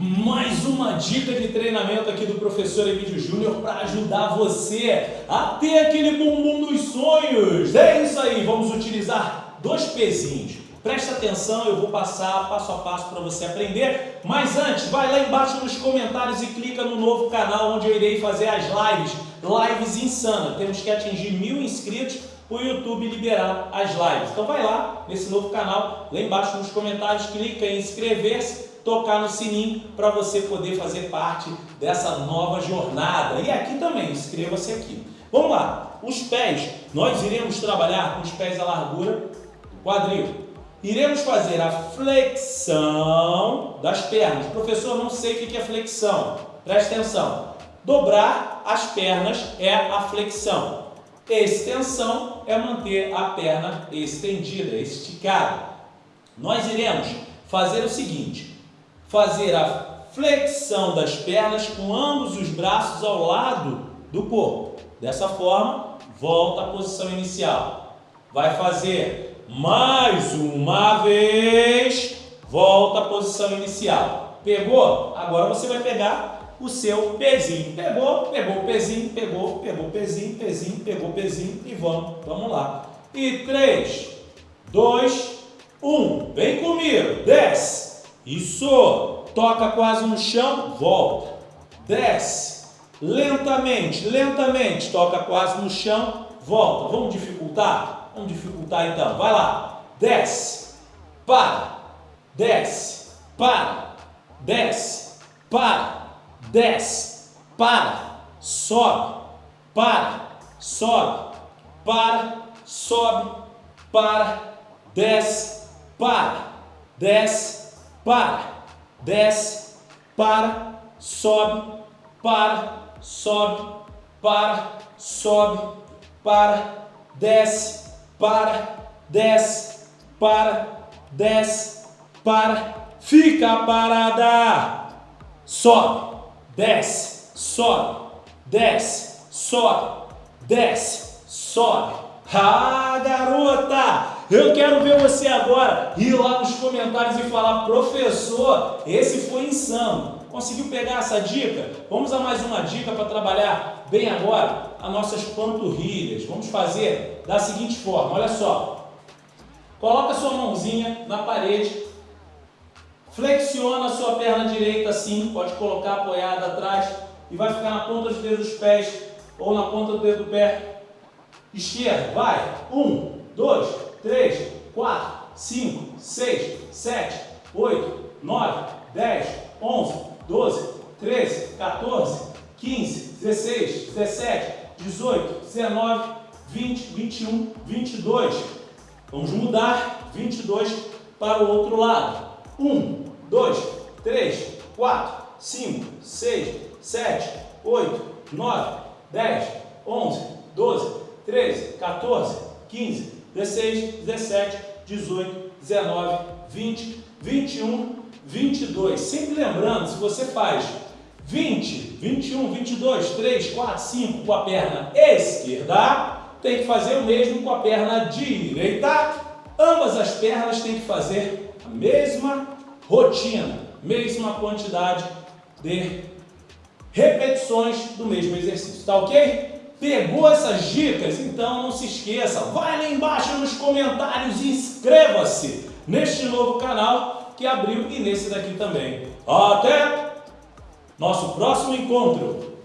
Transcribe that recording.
Mais uma dica de treinamento aqui do professor Emílio Júnior para ajudar você a ter aquele bumbum dos sonhos. É isso aí, vamos utilizar dois pezinhos. Presta atenção, eu vou passar passo a passo para você aprender. Mas antes, vai lá embaixo nos comentários e clica no novo canal onde eu irei fazer as lives. Lives insanas. Temos que atingir mil inscritos para o YouTube liberar as lives. Então vai lá nesse novo canal, lá embaixo nos comentários, clica em inscrever-se, tocar no sininho para você poder fazer parte dessa nova jornada. E aqui também, inscreva-se aqui. Vamos lá, os pés, nós iremos trabalhar com os pés à largura do quadril. Iremos fazer a flexão das pernas. Professor, não sei o que é flexão. Preste atenção. Dobrar as pernas é a flexão. Extensão é manter a perna estendida, esticada. Nós iremos fazer o seguinte, fazer a flexão das pernas com ambos os braços ao lado do corpo. Dessa forma, volta à posição inicial. Vai fazer mais uma vez, volta à posição inicial. Pegou? Agora você vai pegar o seu pezinho. Pegou, pegou o pezinho, pegou, pegou o pezinho, pezinho, pegou o pezinho e vamos, vamos lá. E 3, 2, 1. Vem comigo, desce. Isso. Toca quase no chão, volta. Desce. Lentamente, lentamente. Toca quase no chão, volta. Vamos dificultar? Vamos dificultar então. Vai lá. Desce. Para. Desce. Para. Desce. Para desce, para, sobe, para, sobe, para, sobe, para, desce, para, desce, para, desce, para, sobe, para, sobe, para, sobe, para, desce, para, desce, para, desce, para, fica parada, sobe, desce, sobe, desce, sobe, desce, sobe. Ah, garota! Eu quero ver você agora ir lá nos comentários e falar, professor, esse foi insano. Conseguiu pegar essa dica? Vamos a mais uma dica para trabalhar bem agora as nossas panturrilhas. Vamos fazer da seguinte forma, olha só. Coloca sua mãozinha na parede Flexiona a sua perna direita assim, pode colocar apoiada atrás e vai ficar na ponta dos dedos dos pés ou na ponta do dedo do pé esquerdo. Vai. Um, dois, três, quatro, cinco, seis, sete, oito, nove, dez, onze, doze, treze, 14, 15, 16, 17, 18, 19, 20, 21, 22. Vamos mudar 22 para o outro lado. 1, 2, 3, 4, 5, 6, 7, 8, 9, 10, 11, 12, 13, 14, 15, 16, 17, 18, 19, 20, 21, 22. Sempre lembrando, se você faz 20, 21, 22, 3, 4, 5 com a perna esquerda, tem que fazer o mesmo com a perna direita. Ambas as pernas têm que fazer a mesma rotina, mesma quantidade de repetições do mesmo exercício, tá ok? Pegou essas dicas? Então não se esqueça, vai lá embaixo nos comentários e inscreva-se neste novo canal que abriu e nesse daqui também. Até nosso próximo encontro!